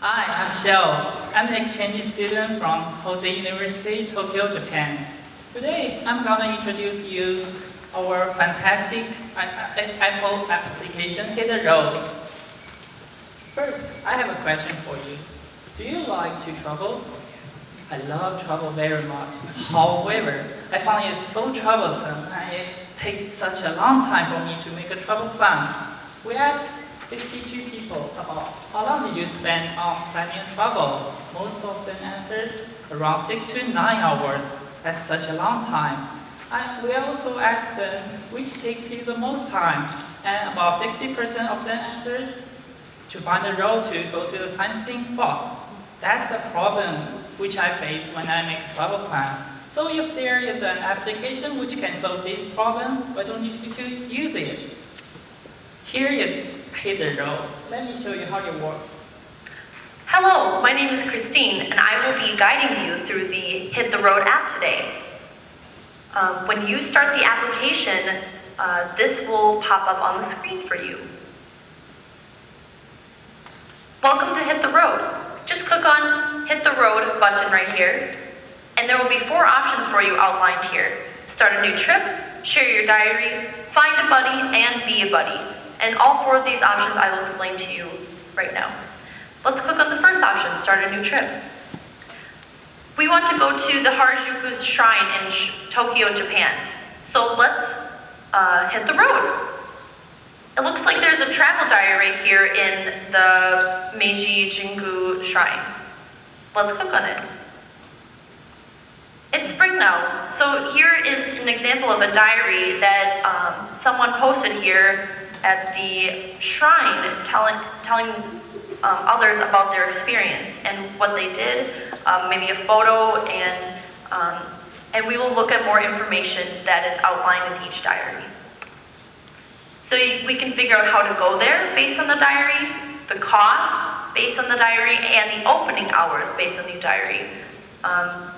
Hi, I'm Shell. I'm an exchange student from Hosei University, Tokyo, Japan. Today, I'm gonna introduce you our fantastic Apple application, Hit Road. First, I have a question for you. Do you like to travel? I love travel very much. However, I find it so troublesome and it takes such a long time for me to make a travel plan. We asked 52 people about how long did you spend on planning travel. Most of them answered around 6 to 9 hours. That's such a long time. And we also asked them which takes you the most time. And about 60% of them answered to find a road to go to the sightseeing spots. That's the problem which I face when I make a travel plan. So if there is an application which can solve this problem, why don't you use it? Here is Hit the Road. Let me show you how it works. Hello, my name is Christine, and I will be guiding you through the Hit the Road app today. Um, when you start the application, uh, this will pop up on the screen for you. Welcome to Hit the Road. Just click on Hit the Road button right here, and there will be four options for you outlined here. Start a new trip, share your diary, find a buddy, and be a buddy. And all four of these options I will explain to you right now. Let's click on the first option, start a new trip. We want to go to the Harajuku Shrine in Tokyo, Japan. So let's uh, hit the road. It looks like there's a travel diary right here in the Meiji Jingu Shrine. Let's click on it. It's spring now, so here is an example of a diary that um, someone posted here at the shrine telling, telling um, others about their experience and what they did, um, maybe a photo, and, um, and we will look at more information that is outlined in each diary. So we can figure out how to go there based on the diary, the cost based on the diary, and the opening hours based on the diary. Um,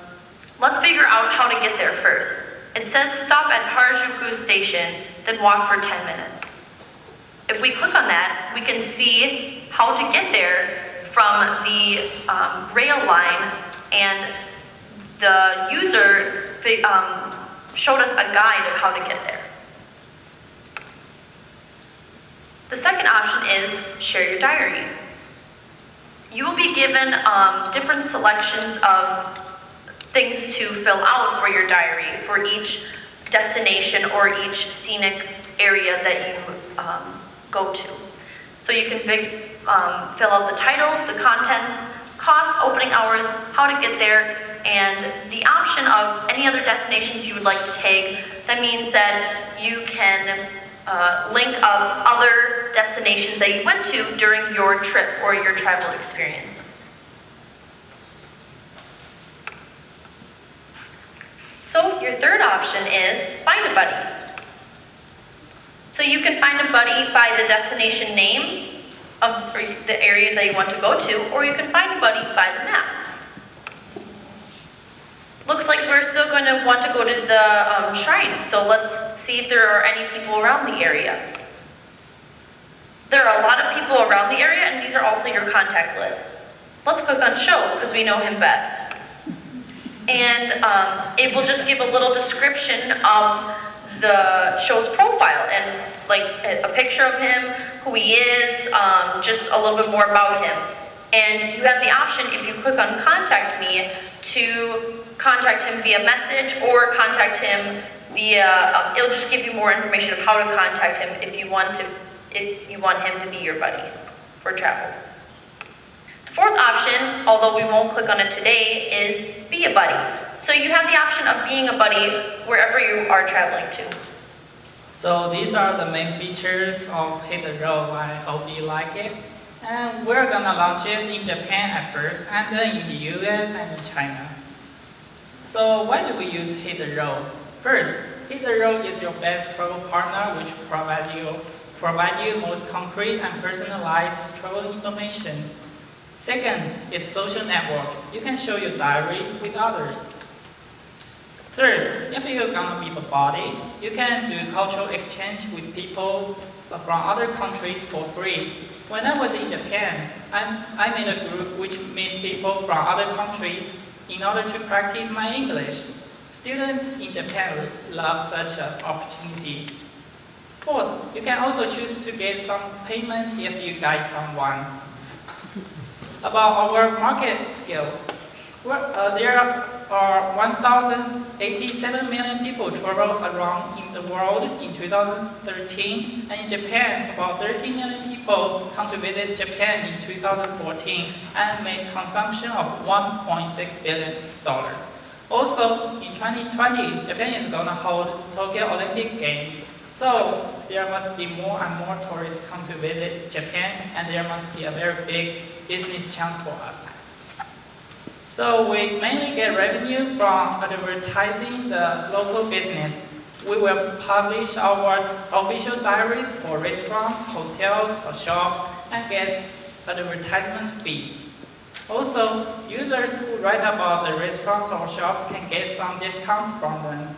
let's figure out how to get there first. It says stop at Harajuku Station, then walk for 10 minutes. If we click on that, we can see how to get there from the um, rail line and the user um, showed us a guide of how to get there. The second option is share your diary. You will be given um, different selections of things to fill out for your diary for each destination or each scenic area that you um, go to. So you can um, fill out the title, the contents, cost, opening hours, how to get there, and the option of any other destinations you would like to take. That means that you can uh, link up other destinations that you went to during your trip or your travel experience. So your third option is find a buddy. So you can find a buddy by the destination name of the area that you want to go to, or you can find a buddy by the map. Looks like we're still going to want to go to the um, shrine, so let's see if there are any people around the area. There are a lot of people around the area, and these are also your contact lists. Let's click on show, because we know him best. And um, it will just give a little description of the show's profile and like a picture of him, who he is, um, just a little bit more about him. And you have the option, if you click on contact me, to contact him via message or contact him via, um, it'll just give you more information of how to contact him if you want to, if you want him to be your buddy for travel. The fourth option, although we won't click on it today, is be a buddy. So you have the option of being a buddy wherever you are traveling to. So these are the main features of Hit the Road. I hope you like it. And we're gonna launch it in Japan at first, and then in the US and in China. So why do we use Hit the Road? First, Hit the Road is your best travel partner which provide you, provide you most concrete and personalized travel information. Second, it's social network. You can show your diaries with others. Third, if you're gonna be a body, you can do cultural exchange with people from other countries for free. When I was in Japan, I, I made a group which meet people from other countries in order to practice my English. Students in Japan love such an opportunity. Fourth, you can also choose to get some payment if you guide someone. About our market skills, well, uh, there are 1,087 million people travel around in the world in 2013, and in Japan, about 13 million people come to visit Japan in 2014 and made consumption of 1.6 billion dollars. Also, in 2020, Japan is going to hold Tokyo Olympic Games, so there must be more and more tourists come to visit Japan, and there must be a very big business chance for us. So we mainly get revenue from advertising the local business. We will publish our official diaries for restaurants, hotels, or shops, and get advertisement fees. Also, users who write about the restaurants or shops can get some discounts from them.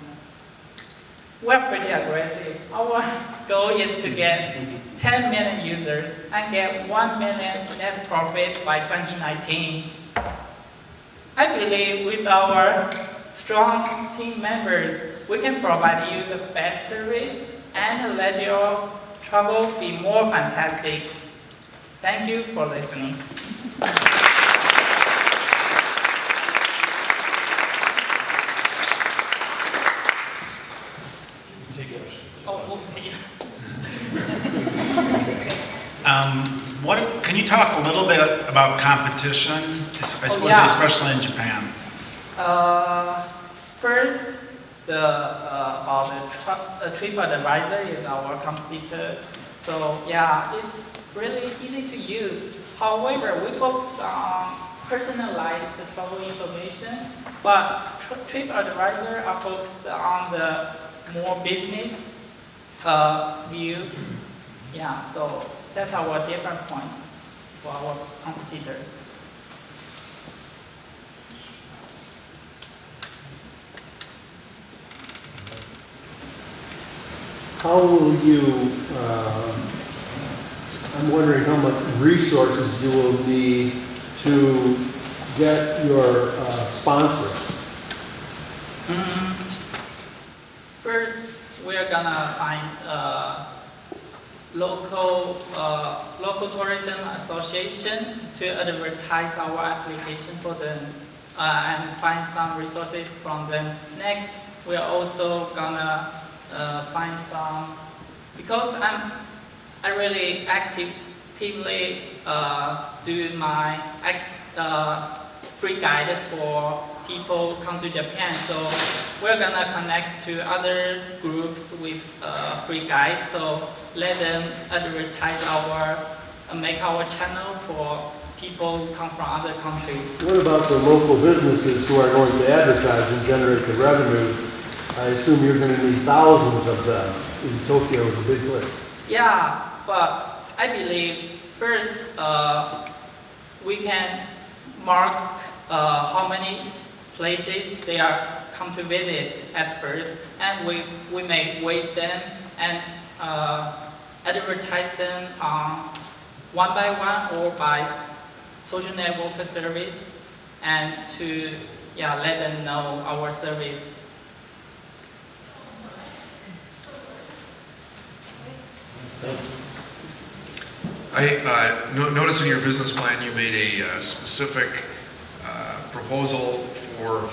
We're pretty aggressive. Our goal is to get 10 million users and get 1 million net profit by 2019. I believe with our strong team members, we can provide you the best service and let your travel be more fantastic. Thank you for listening. Oh, okay. Um, What, can you talk a little bit about competition, I suppose yeah. especially in Japan? Uh, first, the, uh, the tr- uh, TripAdvisor is our competitor. So yeah, it's really easy to use. However, we focus on personalized travel information, but Tr- TripAdvisor are focused on the more business uh, view. Yeah, so that's our different points for our competitor. How will you, uh, I'm wondering how much resources you will need to get your uh, sponsors? Mm, First, we're gonna find local, uh, local tourism association to advertise our application for them uh, and find some resources from them. Next, we're also gonna uh, find some, because I'm, I really actively uh, do my uh, free guide for people come to Japan. So we're gonna connect to other groups with uh, free guides. So let them advertise our, uh, make our channel for people who come from other countries. What about the local businesses who are going to advertise and generate the revenue? I assume you're going to need thousands of them. In Tokyo is a big place. Yeah, but I believe first uh, we can mark uh, how many places they are come to visit at first, and we, we may wait them and uh, advertise them um, one by one or by social network service, and to yeah let them know our service. I uh, no- noticed in your business plan, you made a uh, specific uh, proposal for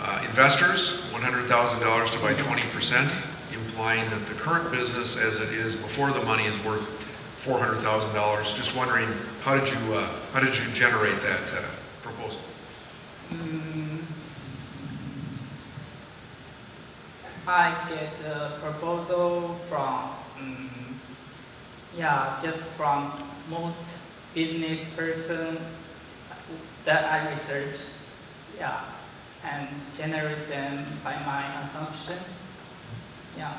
uh, investors, $100,000 to buy 20%, implying that the current business as it is before the money is worth $400,000. Just wondering, how did you, uh, how did you generate that uh, proposal? Mm, I get the proposal from, mm, yeah, just from most business person that I research, yeah, and generate them by my assumption, yeah.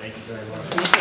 Thank you very much.